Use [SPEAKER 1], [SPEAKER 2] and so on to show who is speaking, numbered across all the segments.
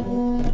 [SPEAKER 1] Música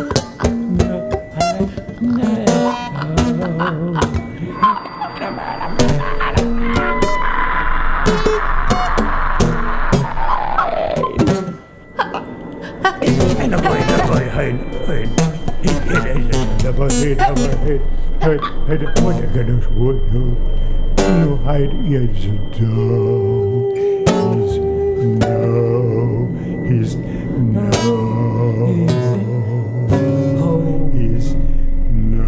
[SPEAKER 1] pain. pain. What I can afford no hide is no, is no, is no,
[SPEAKER 2] is
[SPEAKER 1] no,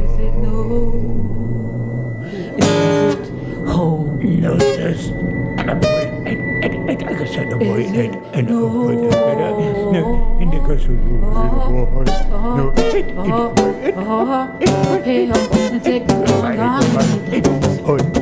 [SPEAKER 2] is no,
[SPEAKER 1] no, just a boy, and I can send a
[SPEAKER 2] boy, and a boy, and a boy. Oh, hey, I'm oh, oh, oh, oh,
[SPEAKER 1] oh, oh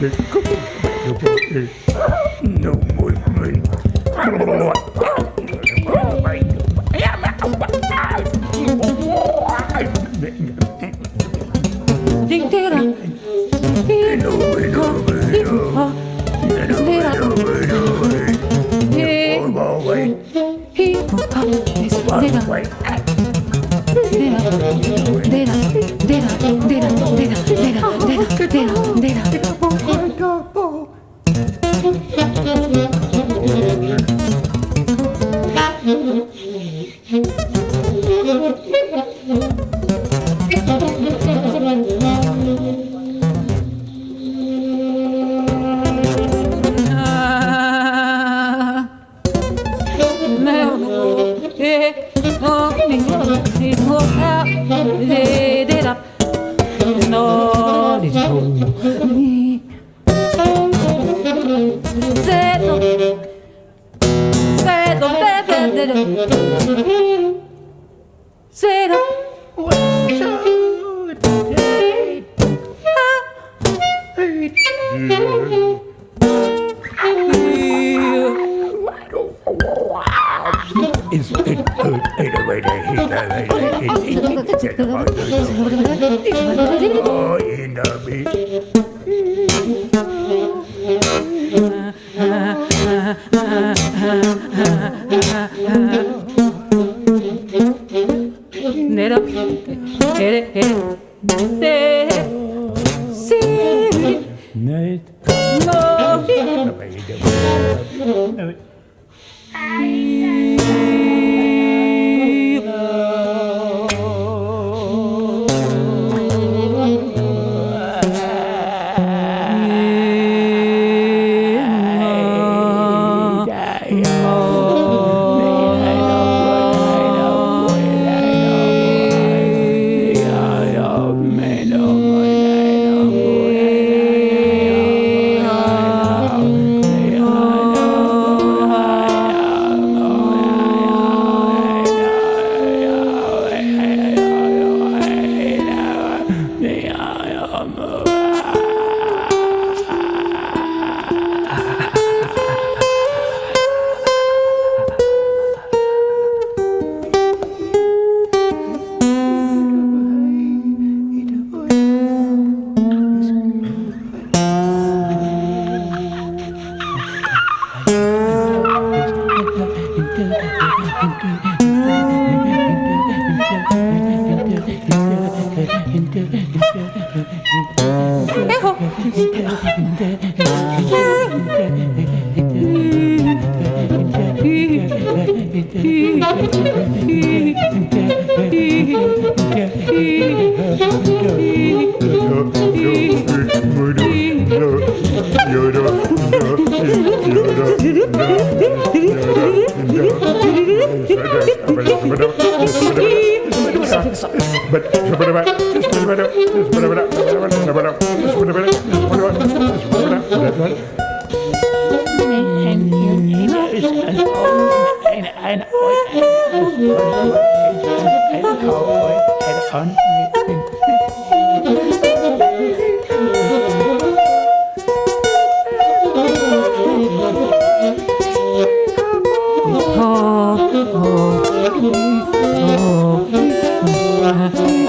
[SPEAKER 1] Good.
[SPEAKER 2] 내가 내가 그대로 내가 내가 cero, cero.
[SPEAKER 1] Night.
[SPEAKER 2] No.
[SPEAKER 1] but but but but.
[SPEAKER 2] Oh, oh, oh. oh.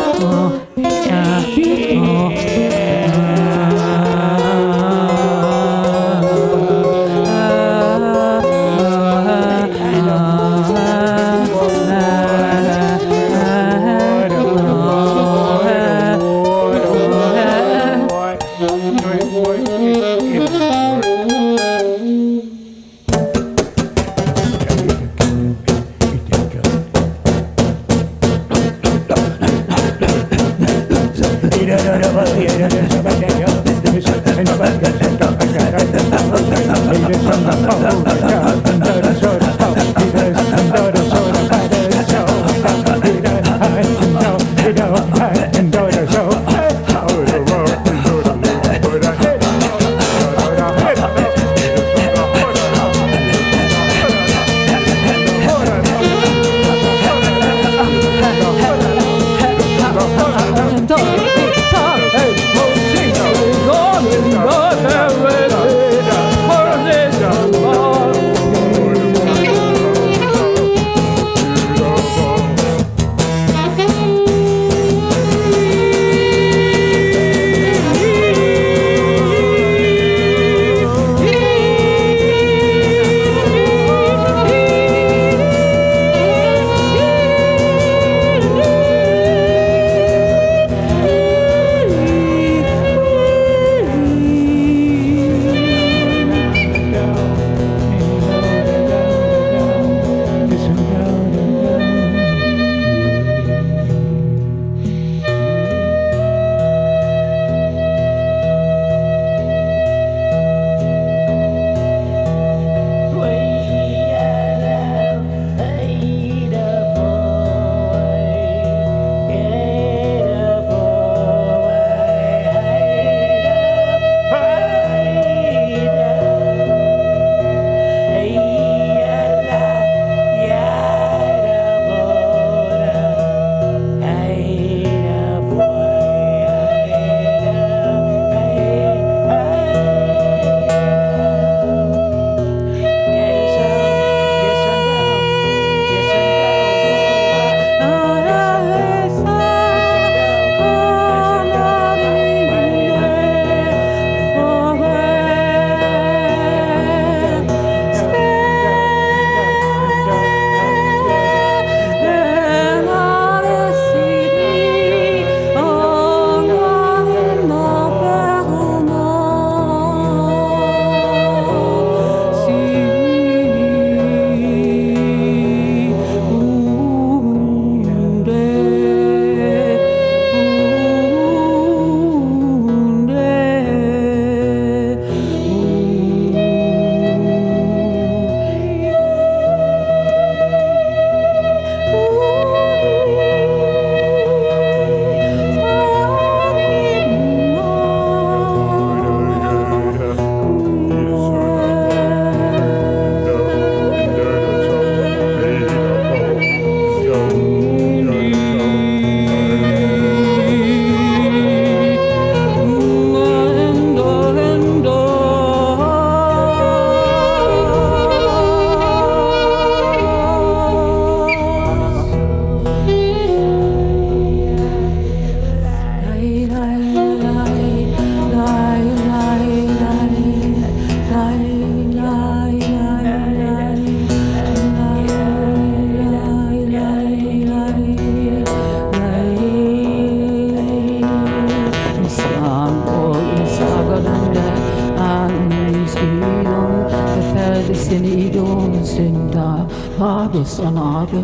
[SPEAKER 2] August on August,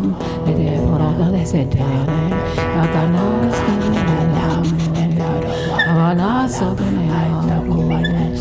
[SPEAKER 2] and then what I is it. I got no skin, and I'm not so good.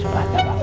[SPEAKER 1] Sepatah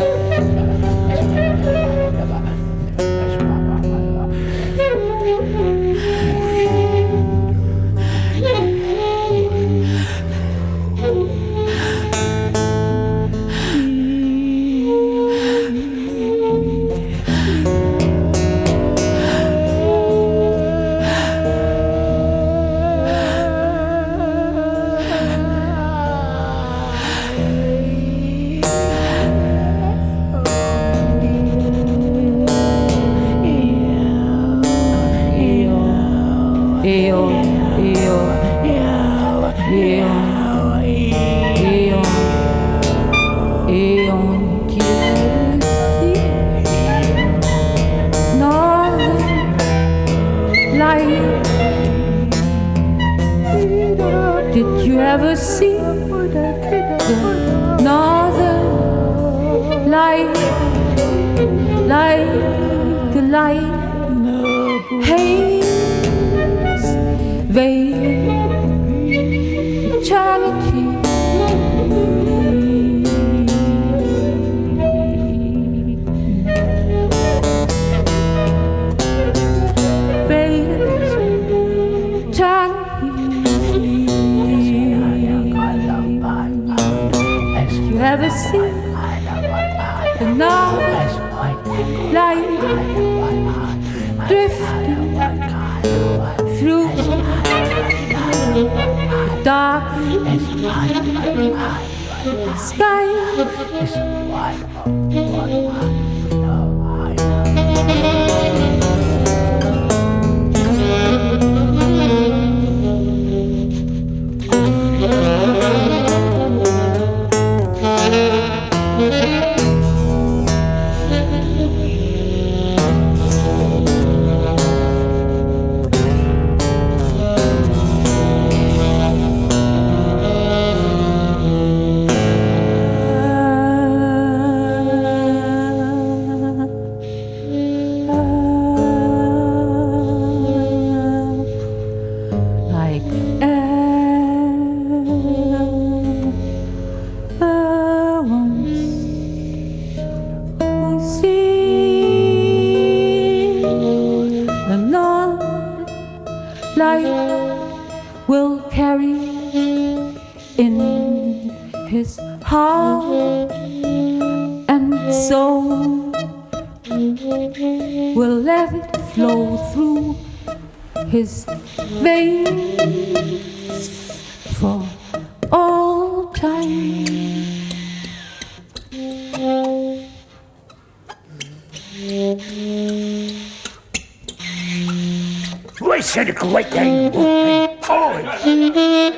[SPEAKER 1] I said a great thing. Oh,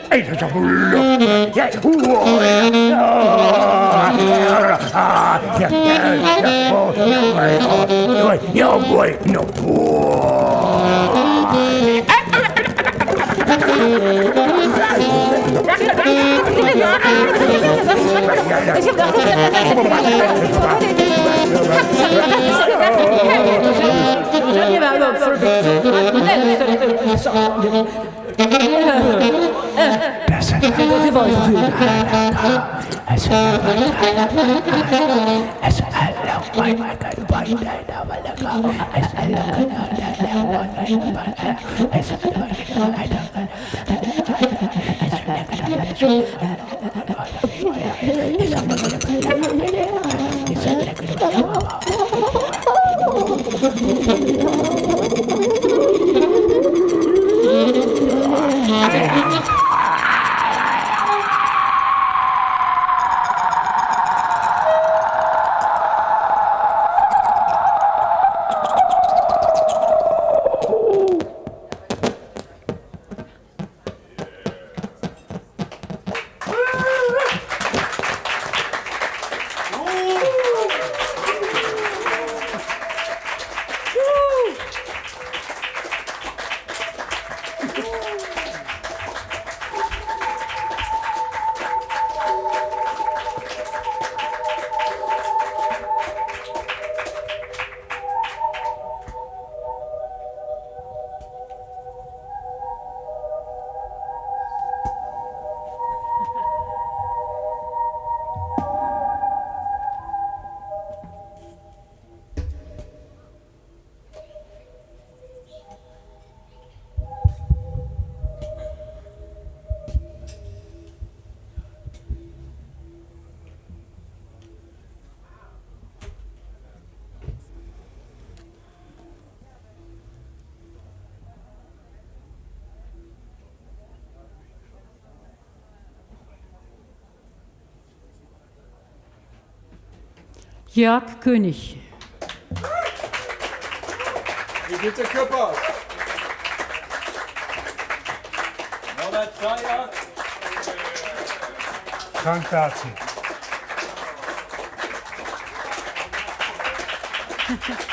[SPEAKER 1] it is a look. Yes, no boy, no boy.
[SPEAKER 2] Sceglieva l'altro Ti voglio Thank you.
[SPEAKER 1] I'm sorry.
[SPEAKER 2] Jörg König.
[SPEAKER 3] Brigitte Küppers. Norbert Schreier.
[SPEAKER 1] Frank Dazi.